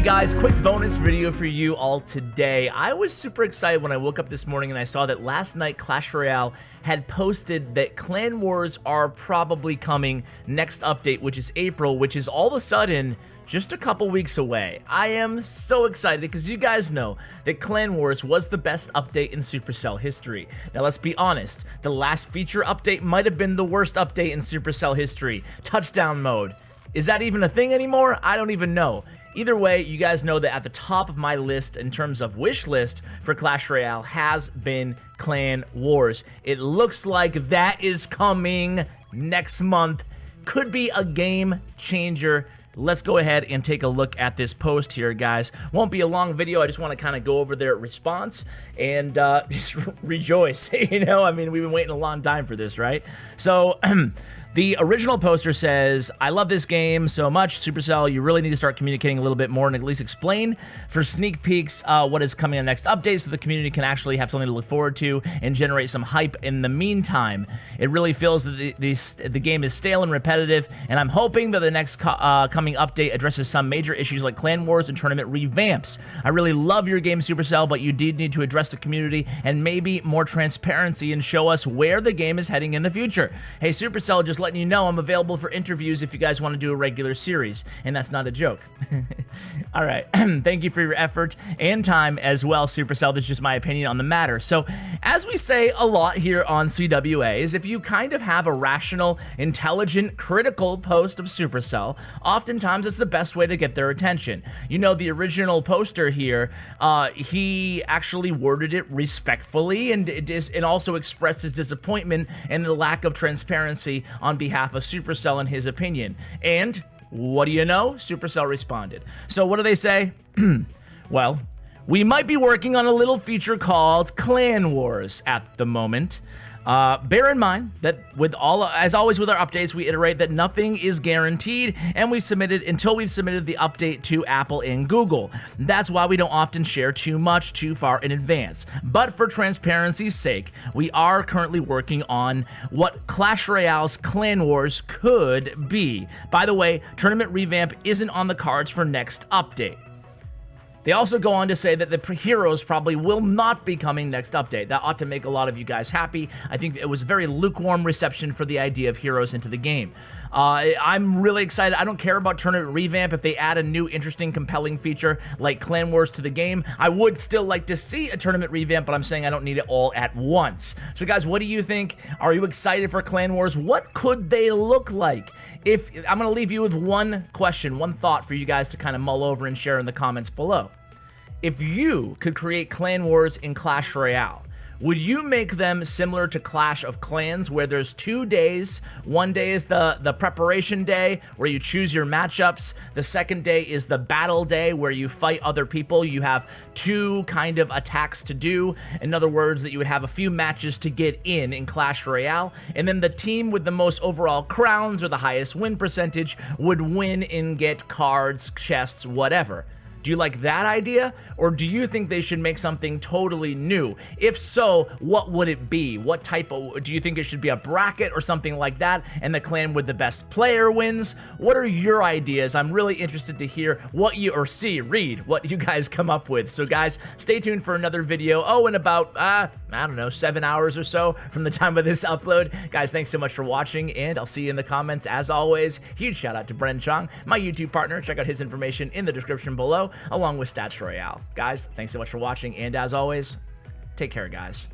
Hey guys, quick bonus video for you all today. I was super excited when I woke up this morning and I saw that last night Clash Royale had posted that Clan Wars are probably coming next update, which is April, which is all of a sudden just a couple weeks away. I am so excited because you guys know that Clan Wars was the best update in Supercell history. Now let's be honest, the last feature update might have been the worst update in Supercell history, touchdown mode. Is that even a thing anymore? I don't even know. Either way, you guys know that at the top of my list in terms of wish list for Clash Royale has been Clan Wars. It looks like that is coming next month. Could be a game changer let's go ahead and take a look at this post here, guys. Won't be a long video. I just want to kind of go over their response and uh, just rejoice. you know, I mean, we've been waiting a long time for this, right? So, The original poster says, I love this game so much, Supercell, you really need to start communicating a little bit more and at least explain for sneak peeks uh, what is coming on next update so the community can actually have something to look forward to and generate some hype in the meantime. It really feels that the, the, the game is stale and repetitive, and I'm hoping that the next co uh, coming update addresses some major issues like clan wars and tournament revamps. I really love your game, Supercell, but you did need to address the community and maybe more transparency and show us where the game is heading in the future. Hey, Supercell just letting you know I'm available for interviews if you guys want to do a regular series, and that's not a joke. All right, thank you for your effort and time as well, Supercell. That's just my opinion on the matter. So, as we say a lot here on CWA, is if you kind of have a rational, intelligent, critical post of Supercell, oftentimes it's the best way to get their attention. You know, the original poster here, uh, he actually worded it respectfully and it also expressed his disappointment and the lack of transparency on on behalf of Supercell in his opinion. And what do you know? Supercell responded. So what do they say? well, we might be working on a little feature called Clan Wars at the moment. Uh, bear in mind that with all, as always with our updates, we iterate that nothing is guaranteed, and we submitted until we've submitted the update to Apple and Google. That's why we don't often share too much too far in advance. But for transparency's sake, we are currently working on what Clash Royale's Clan Wars could be. By the way, tournament revamp isn't on the cards for next update. They also go on to say that the heroes probably will not be coming next update. That ought to make a lot of you guys happy. I think it was a very lukewarm reception for the idea of heroes into the game. Uh, I'm really excited. I don't care about tournament revamp. If they add a new, interesting, compelling feature like Clan Wars to the game, I would still like to see a tournament revamp, but I'm saying I don't need it all at once. So guys, what do you think? Are you excited for Clan Wars? What could they look like? If I'm going to leave you with one question, one thought for you guys to kind of mull over and share in the comments below. If you could create clan wars in Clash Royale, would you make them similar to Clash of Clans where there's two days? One day is the, the preparation day where you choose your matchups. The second day is the battle day where you fight other people. You have two kind of attacks to do. In other words, that you would have a few matches to get in in Clash Royale. And then the team with the most overall crowns or the highest win percentage would win and get cards, chests, whatever. Do you like that idea? Or do you think they should make something totally new? If so, what would it be? What type of, do you think it should be a bracket or something like that? And the clan with the best player wins? What are your ideas? I'm really interested to hear what you, or see, read what you guys come up with. So guys, stay tuned for another video. Oh, in about, uh, I don't know, seven hours or so from the time of this upload. Guys, thanks so much for watching and I'll see you in the comments as always. Huge shout out to Bren Chong, my YouTube partner. Check out his information in the description below along with Stats Royale. Guys, thanks so much for watching, and as always, take care, guys.